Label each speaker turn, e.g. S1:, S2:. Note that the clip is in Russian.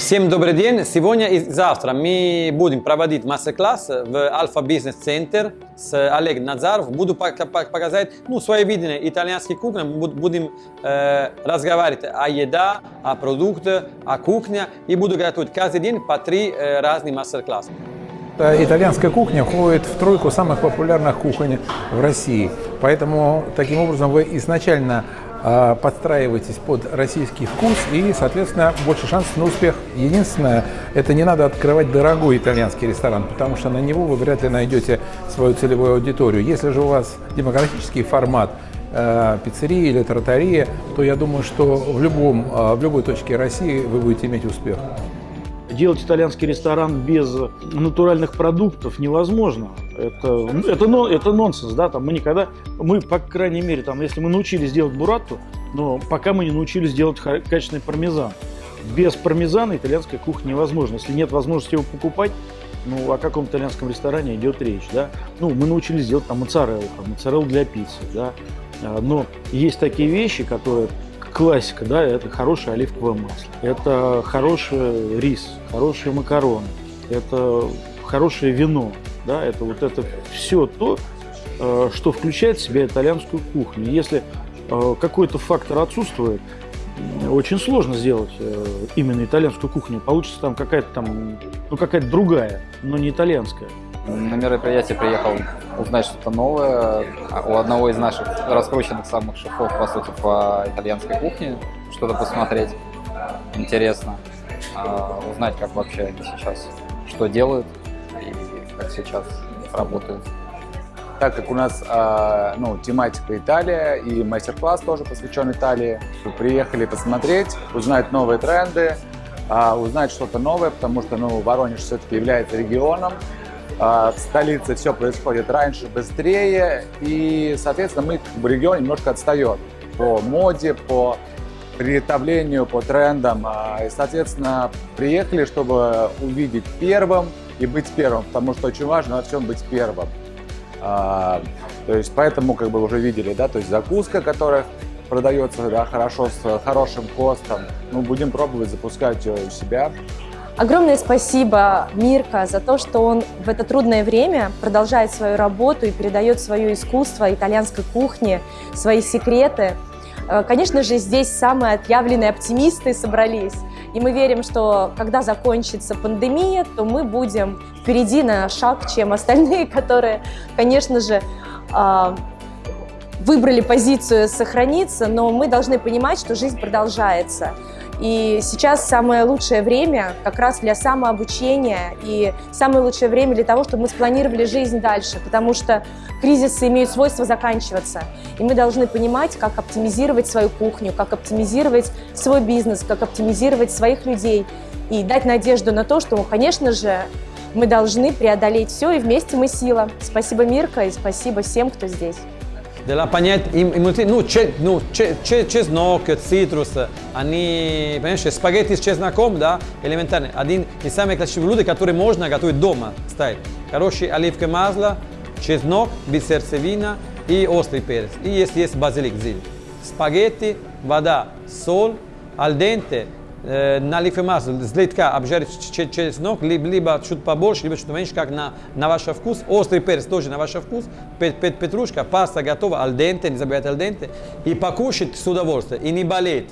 S1: Всем добрый день! Сегодня и завтра мы будем проводить мастер-класс в Alpha Business Center с Олегом Назаров. Буду показать ну, свое видение итальянской кухни. Будем э, разговаривать о еде, о продуктах, о кухне. И буду готовить каждый день по три э, разных мастер-класса.
S2: Итальянская кухня входит в тройку самых популярных кухонь в России. Поэтому таким образом вы изначально подстраивайтесь под российский вкус и, соответственно, больше шансов на успех. Единственное, это не надо открывать дорогой итальянский ресторан, потому что на него вы вряд ли найдете свою целевую аудиторию. Если же у вас демократический формат, э, пиццерии или тротария, то я думаю, что в, любом, э, в любой точке России вы будете иметь успех.
S3: Делать итальянский ресторан без натуральных продуктов невозможно. Это, это, это нонсенс, да, там мы никогда, мы, по крайней мере, там, если мы научились делать буратту, но пока мы не научились делать качественный пармезан. Без пармезана итальянская кухня невозможна. Если нет возможности его покупать, ну, о каком итальянском ресторане идет речь, да? Ну, мы научились делать там моцареллу, там, моцареллу для пиццы, да? А, но есть такие вещи, которые классика, да, это хорошее оливковое масло, это хороший рис, хорошие макароны, это хорошее вино, да, это вот это все то, э, что включает в себя итальянскую кухню. Если э, какой-то фактор отсутствует, очень сложно сделать э, именно итальянскую кухню. Получится там какая-то там, ну какая-то другая, но не итальянская.
S4: На мероприятие приехал узнать что-то новое у одного из наших раскрученных самых шефов, по сути, по итальянской кухне, что-то посмотреть. Интересно. А, узнать, как вообще сейчас, что делают и сейчас работают.
S5: Так как у нас э, ну, тематика Италия и мастер-класс тоже посвящен Италии, приехали посмотреть, узнать новые тренды, э, узнать что-то новое, потому что ну, Воронеж все-таки является регионом, а, в столице все происходит раньше, быстрее, и, соответственно, мы как бы регион немножко отстает по моде, по приготовлению, по трендам. А, и, соответственно, приехали, чтобы увидеть первым и быть первым, потому что очень важно во всем быть первым. А, то есть поэтому как бы уже видели, да, то есть закуска, которая продается да, хорошо, с хорошим костом. Ну, будем пробовать запускать ее у себя.
S6: Огромное спасибо Мирка за то, что он в это трудное время продолжает свою работу и передает свое искусство итальянской кухни, свои секреты. Э, конечно же, здесь самые отъявленные оптимисты собрались. И мы верим, что когда закончится пандемия, то мы будем впереди на шаг, чем остальные, которые, конечно же, а, выбрали позицию сохраниться, но мы должны понимать, что жизнь продолжается. И сейчас самое лучшее время как раз для самообучения и самое лучшее время для того, чтобы мы спланировали жизнь дальше, потому что кризисы имеют свойство заканчиваться. И мы должны понимать, как оптимизировать свою кухню, как оптимизировать свой бизнес, как оптимизировать своих людей и дать надежду на то, что, конечно же, мы должны преодолеть все, и вместе мы сила. Спасибо, Мирка, и спасибо всем, кто здесь.
S1: Della pagnetta, nu, ce, nu ce, ce, čeznok, citrus, они, понимаешь, спагетти с чесноком, да, элементарно. Один из самых классических блюд, которые можно готовить дома, ставить. Хорошее оливковое масло, чеснок, без сердцевина и острый перец. И если есть базилик, зелень. Спагетти, вода, соль, al dente, на лифемаз слегка обжарить через ног, либо, либо чуть побольше, либо чуть меньше, как на, на ваш вкус. Острый перец тоже на ваш вкус. Пет, пет, петрушка, паста готова, dente, не забывайте dente. И покушать с удовольствием, и не болеть.